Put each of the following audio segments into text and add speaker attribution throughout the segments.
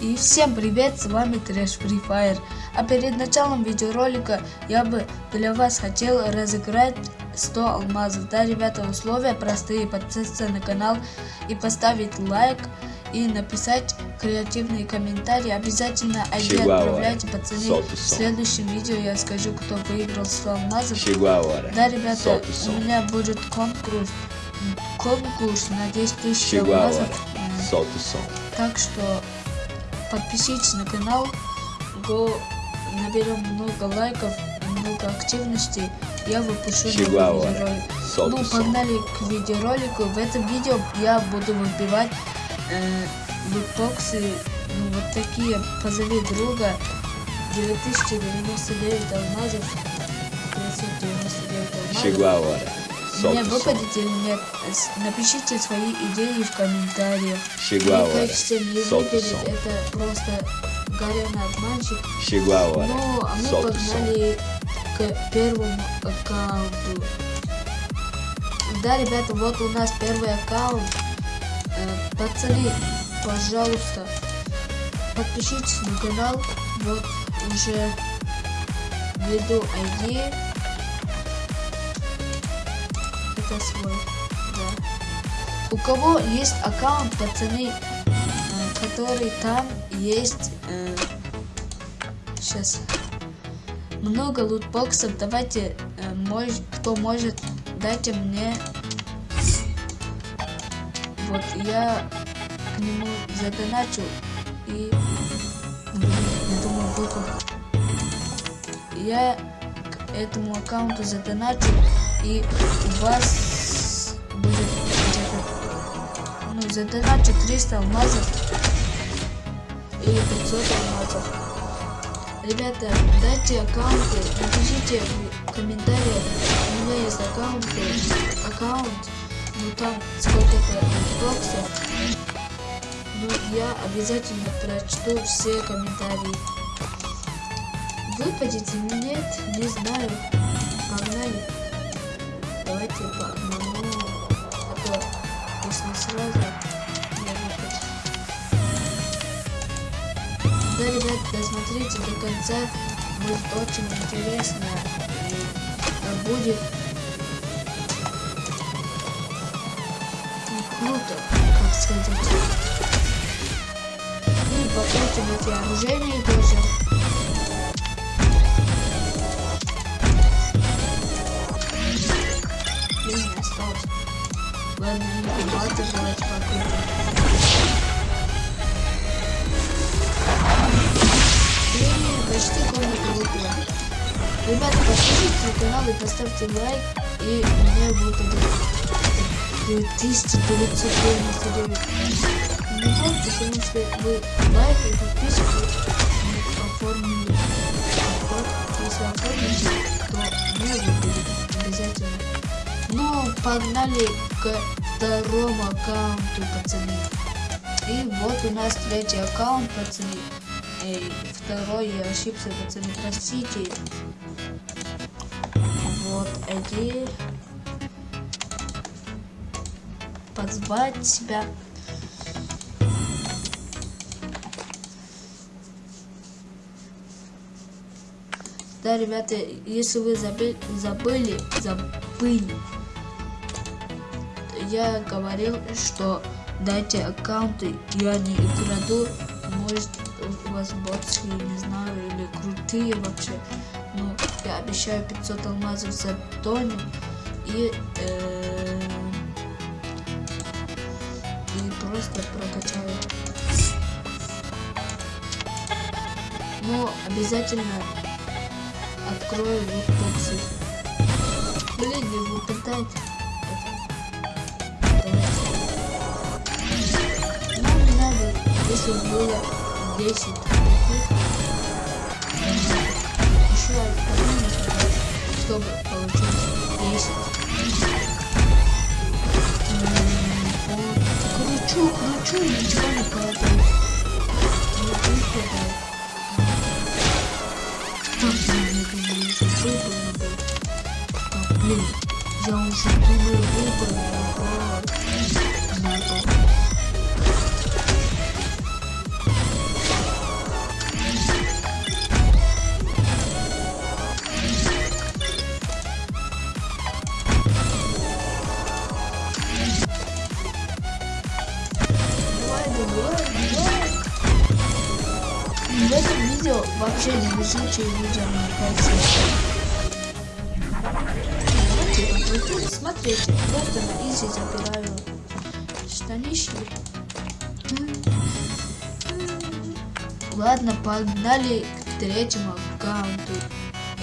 Speaker 1: И всем привет, с вами Трэш Free Fire. А перед началом видеоролика я бы для вас хотел разыграть 100 алмазов. Да, ребята, условия простые. Подписаться на канал и поставить лайк. И написать креативные комментарии. Обязательно ID отправляйте, пацаны. В следующем видео я скажу, кто выиграл 100 алмазов. Да, ребята, у меня будет конкурс. Конкурс на 10 тысяч алмазов. Так что подпишитесь на канал, го наберем много лайков, много активности, я выпущу новый видеоролик. Ну, погнали к видеоролику. В этом видео я буду выбивать э, ну, вот такие, позови друга, 9099 алмазов, 999 алмазов. Выпадет или нет, напишите свои идеи в комментариях. Мне кажется, не выпадет, это просто горяный обманщик. Ну, а мы погнали к первому аккаунту. Да, ребята, вот у нас первый аккаунт. Э, пацаны, пожалуйста, подпишитесь на канал. Вот уже введу ID. Это свой. Да. У кого есть аккаунт, пацаны, э, который там есть... Э, сейчас. Много лутбоксов. Давайте, э, мож, кто может, дайте мне... Вот, я к нему задоначу и... Я думаю, выпал. Я к этому аккаунту задоначу и у вас будет где-то, ну, задоначу 300 алмазов или 500 алмазов. Ребята, дайте аккаунты, напишите в комментариях, у меня есть аккаунт, аккаунт, ну там сколько-то боксов, но я обязательно прочту все комментарии. Выпадет или нет, не знаю. Давайте по одному, а то если сразу я выпаду. Да, ребят, досмотрите до конца, будет очень интересно и будет круто, как сказать. И покрутим эти оружейные тоже. Комната выпила. Ребята, подпишитесь на канал и поставьте лайк, и мне выпадет 1999. Не помните, потому вы лайк и подписку оформили. Если оформите, то мне выпадет обязательно. Ну, погнали к второму аккаунту, пацаны. И вот у нас третий аккаунт, пацаны. И второй я ошибся, пацаны, простите. Вот эти. Позвать себя. Да, ребята, если вы забыли, забыли, забыли я говорил, что дайте аккаунты, я не украду, может у вас ботские, не знаю, или крутые вообще. Но я обещаю 500 алмазов за Тоню и, э, и просто прокачаю. Но обязательно открою лутбоксы. Блин, не выпадает. Если было 10 еще одну чтобы получить 10 вот. кручу кручу ничего не падает выпадает так, блин, я уже думаю, выпал, видео вообще не везучее видео, мне кажется. Давайте Смотрите, просто на изи забираю штанишки. Ладно, погнали к третьему аккаунту.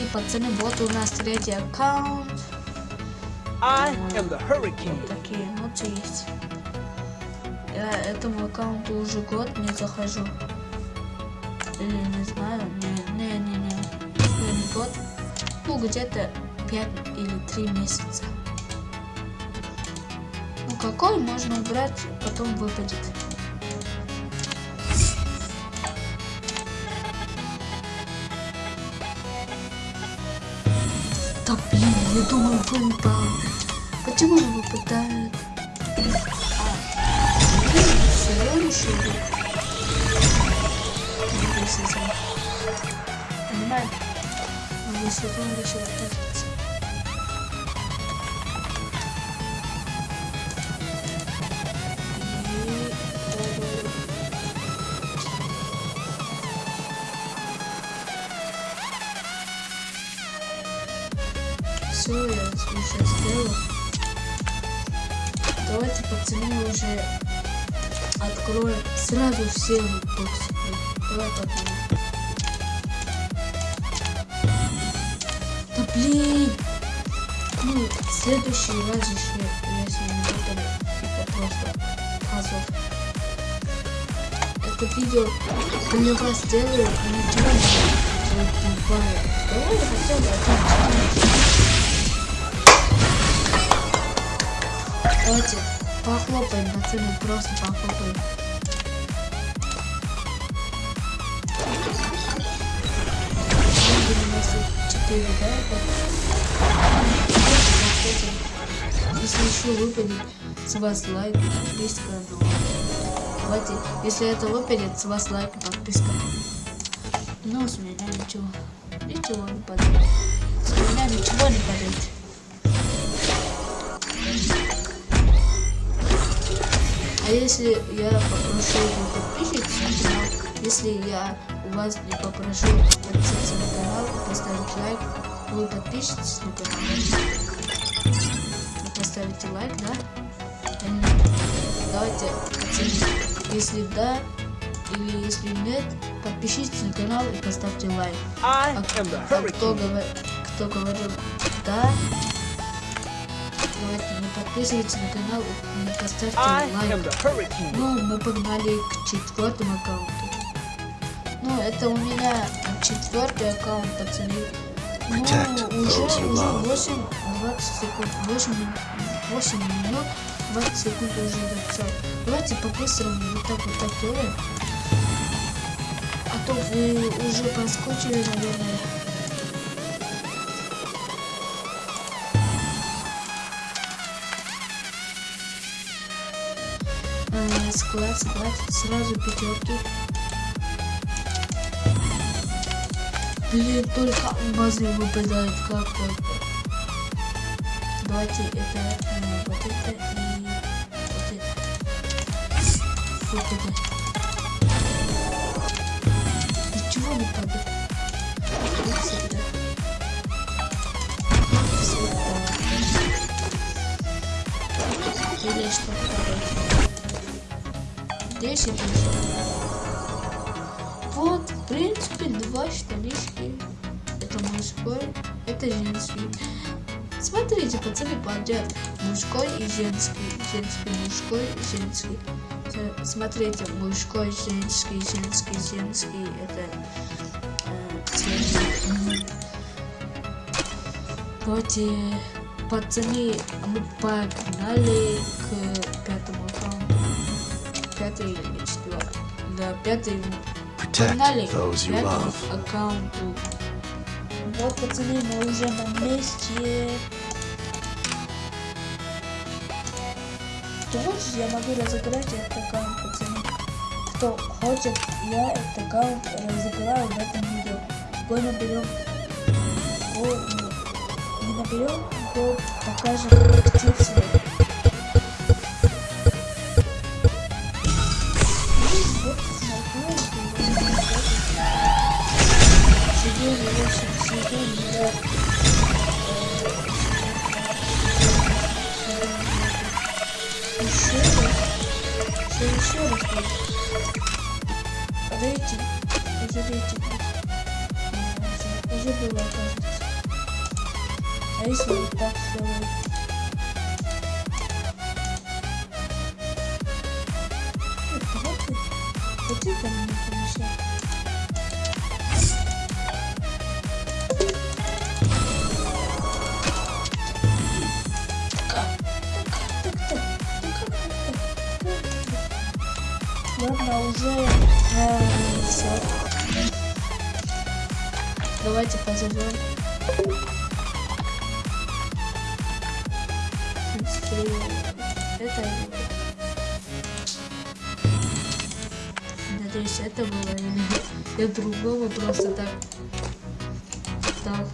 Speaker 1: И пацаны, вот у нас третий аккаунт.
Speaker 2: I am the hurricane.
Speaker 1: Такие эмоции есть. Я этому аккаунту уже год не захожу. Или не знаю, не, не, не, не, не год. Ну, где-то 5 или 3 месяца. Ну, какой можно убрать, потом выпадет. Да блин, я думаю, выпал. Почему он выпадает? А, блин, решили. Понимаете? Могу сезон решил оттащиться. Все, я уже сделал. Давайте, пацаны, уже откроем сразу все боксы. Да блин! Ну, следующий раз еще, если не выпадет, это просто позор. Это видео для вас делаю, а не для меня. Давай я хотел бы это Давайте похлопаем, пацаны, просто похлопаем. Четыре, да? Если еще выпадет с вас лайк, подписка, давайте, если это выпадет, с вас лайк подписка. Ну, с меня ничего, ничего не падает. С меня ничего не падает. А если я попрошу подписчиков если я у вас не попрошу подписаться поставить лайк, вы подпишитесь на канал? Вы поставите лайк, да? Давайте оценим. Если да, или если нет, подпишитесь на канал и поставьте лайк. А, а кто, говор... кто говорил да, давайте не подписывайтесь на канал и поставьте лайк. Ну, мы погнали к четвертому аккаунту. Ну, это у меня четвертый аккаунт, пацаны. Ну, уже, уже
Speaker 3: love.
Speaker 1: 8, 20 секунд, 8, 8 минут, 20 секунд уже написал. Давайте по-быстрому вот так вот так делаем. А то вы уже поскучили, наверное. Э, склад, склад, сразу пятерки. Блин, только алмазы выпадают как только. Давайте это, э, вот это и вот это. Выпадет. Ничего не падает. Вот. Или что падает. 10 уже. Вот, в принципе, два штанишки. Это мужской, это женский. Смотрите, пацаны, подряд. Мужской и женский. Женский, мужской, женский. С- Смотрите, мужской, женский, женский, женский. Это э. Давайте, пацаны, мы погнали к пятому аккаунту. Пятый или четвертый? Да, пятый Погнали
Speaker 3: Protect those you
Speaker 1: к аккаунту. Вот, пацаны, мы уже на месте. Кто хочет, я могу разыграть этот аккаунт, пацаны. Кто хочет, я этот аккаунт разыграю в этом видео. Бой наберем. Бой, ну, не наберем, то покажем актив свой. Еще раз. Что еще раз будет? Рейтинг. Уже было, оказывается. А если вот так вот, вот это уже э, все. Давайте позовем. Это Надеюсь, это было или другого просто так. Так.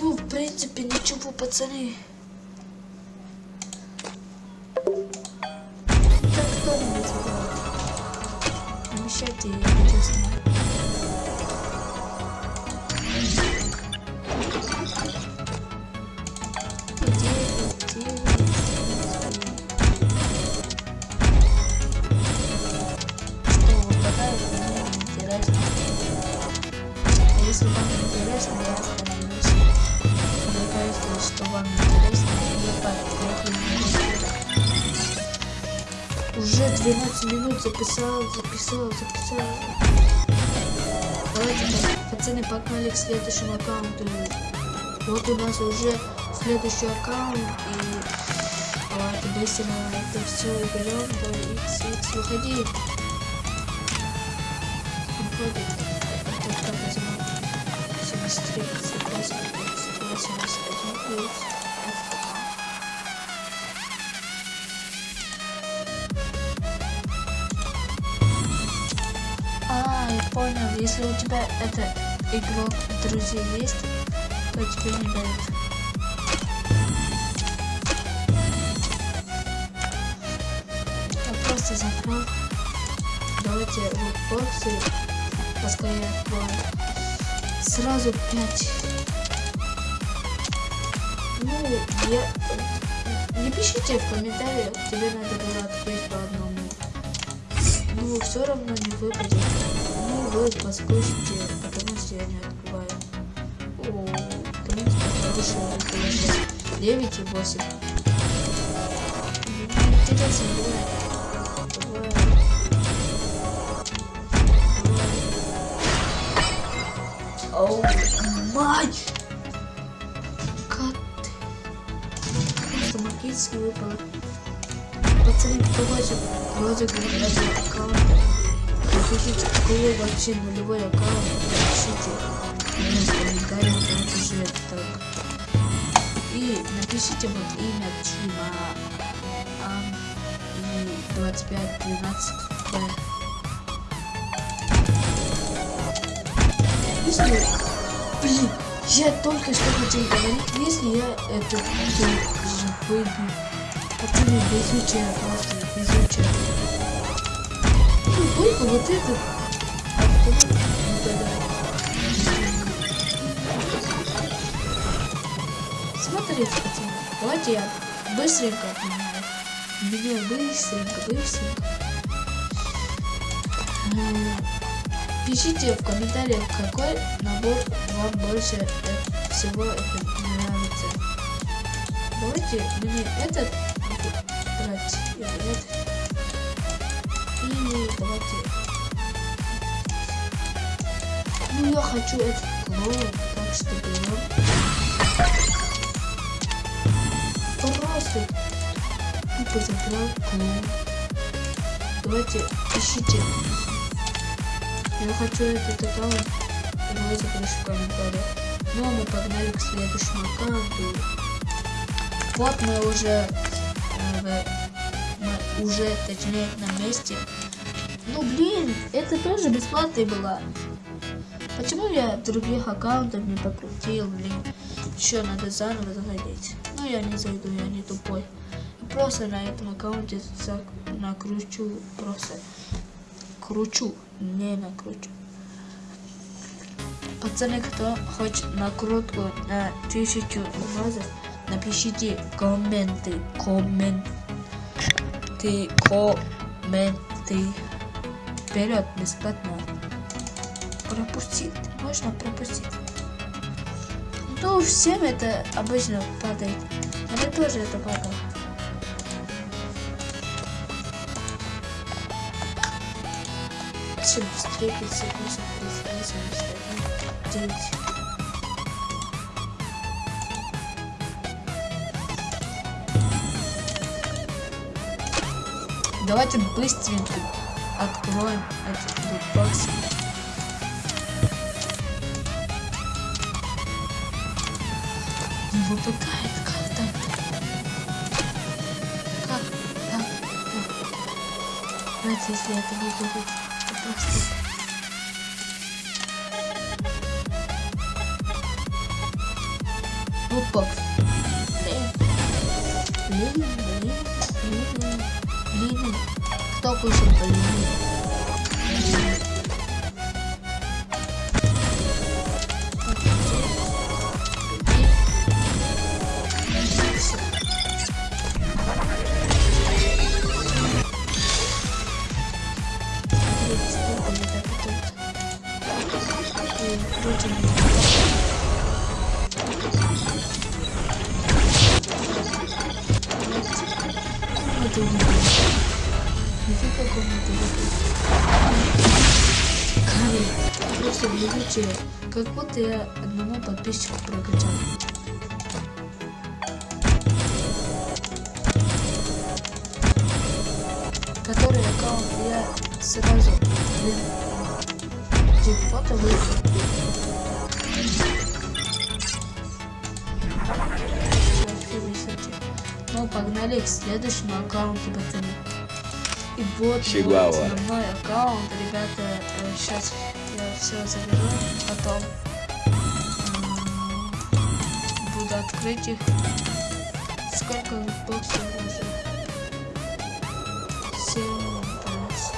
Speaker 1: Ну, в принципе, ничего, пацаны. Если вам интересно, я остановлюсь. Кажется, что вам интересно, я так Уже 12 минут записал, записал, записал. Давайте, па- пацаны, погнали к следующему аккаунту. Вот у нас уже следующий аккаунт, и давайте быстро это все берем. Давай, X, X, выходи. Выходит. Понял. Если у тебя это игрок друзей есть, то тебе не дают. Я просто закрыл. Давайте вот боксы поскорее откроем. Сразу 5. Ну, я... Не пишите в комментариях, тебе надо было открыть по одному. Ну, все равно не выпадет. Ну, вы послушайте, потому что я не открываю. О, в принципе, хорошая рекомендация. 9 и 8. Интересно, бывает. Бывает. Оу, мать! Как ты? Просто магически выпало. Пацаны, кто хочет розыгрыш этого аккаунта, напишите, кого вообще нулевой аккаунт, напишите в комментариях, вот уже так. И напишите вот имя Тима Ам и 2512 Б. Если, блин, я только что хотел говорить, если я этот же выбью Пацаны, везучая просто, везучая. Только вот угадает. Смотрите, пацаны, давайте я быстренько. Меняю быстренько, быстренько. Пишите в комментариях, какой набор вам больше всего это нравится. Давайте мне этот брать. И давайте. Ну я хочу этот клоун, так что берем. Просто тупо забрал клоун. Давайте ищите. Я хочу этот аккаунт розыгрыш в комментариях. Ну а мы погнали к следующему аккаунту. Вот мы уже, э, мы уже, точнее, на месте. Ну блин, это тоже бесплатная была. Почему я других аккаунтов не покрутил, блин? Еще надо заново заходить. Ну я не зайду, я не тупой. просто на этом аккаунте накручу просто. Кручу, не накручу. Пацаны, кто хочет накрутку на тысячу алмазов, напишите комменты, комменты, комменты. Вперед, бесплатно. Пропустить, можно пропустить. Ну, всем это обычно падает. Мне тоже это падало. Чем быстрее 58, 38, 51, 9. Давайте быстренько откроем этот лутбокс. Не выпадает, как так? Как так? Знаете, если это выпадет, то просто... Лутбокс. Блин, блин, блин, блин, блин. Кто кушал блин? Это Просто величие. Как будто я одному подписчику прокачал. Который аккаунт я сразу выиграл. Вообще высоте. Ну, погнали к следующему аккаунту, пацаны. И вот мой
Speaker 3: Чигуауа.
Speaker 1: основной аккаунт, ребята, сейчас я все заберу, потом буду открыть их. Сколько боксов уже? Семь боксов.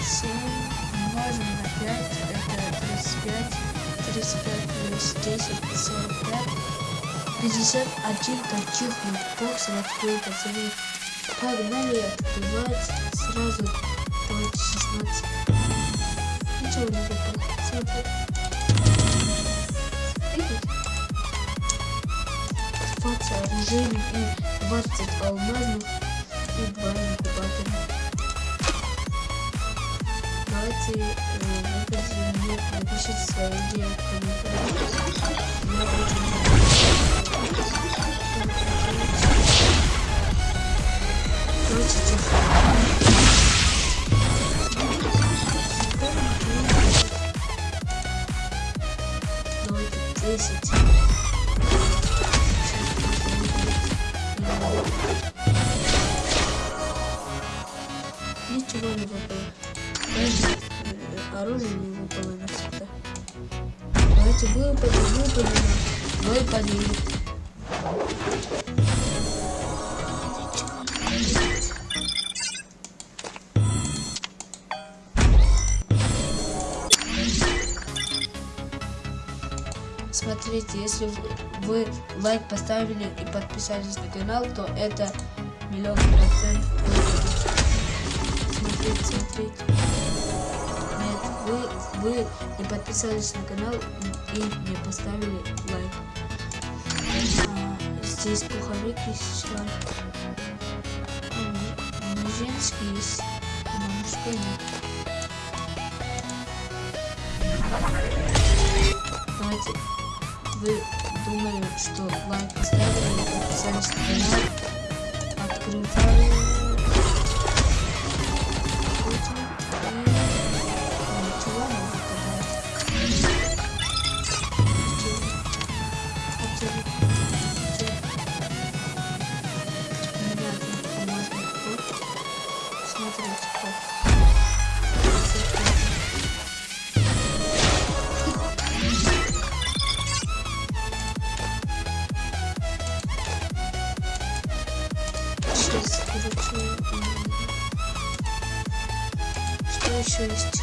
Speaker 1: Семь умножим на пять, тридцать пять. Тридцать пять плюс десять, сорок пять. 51 таких боксов открыл, пацаны. Погнали открывать сразу. Давайте 16. Ничего не выпало. Смотри. Видите? 20 оружейных и 20 алмазных и 2 инкубатора. Давайте э, выпадем мне, напишите свои идеи в комментариях. Ничего не выпало. Оружие не выпало навсегда. Давайте выпадем, выпадем, выпадем. Смотрите, если вы лайк поставили и подписались на канал, то это миллион процентов. Смотрите, смотрите. Нет, вы, вы не подписались на канал и не поставили лайк. А, здесь пуховик есть шланг. А, ну, женский есть, но мужской нет. Давайте вы думали, что лайк поставили, подписались на канал, открывали Крутим короче, что еще есть?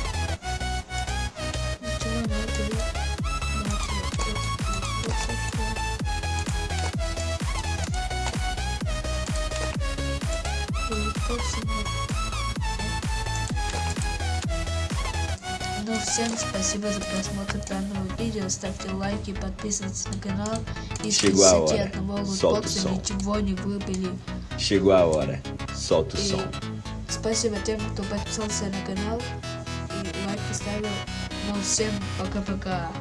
Speaker 1: Ну всем спасибо за просмотр данного видео, ставьте лайки, подписывайтесь на канал. И
Speaker 3: в
Speaker 1: одного лутбокса ничего не выбили.
Speaker 3: Chegou a hora. Solta o
Speaker 1: И
Speaker 3: som.
Speaker 1: спасибо тем, кто подписался на канал и лайк поставил. Ну, всем пока-пока.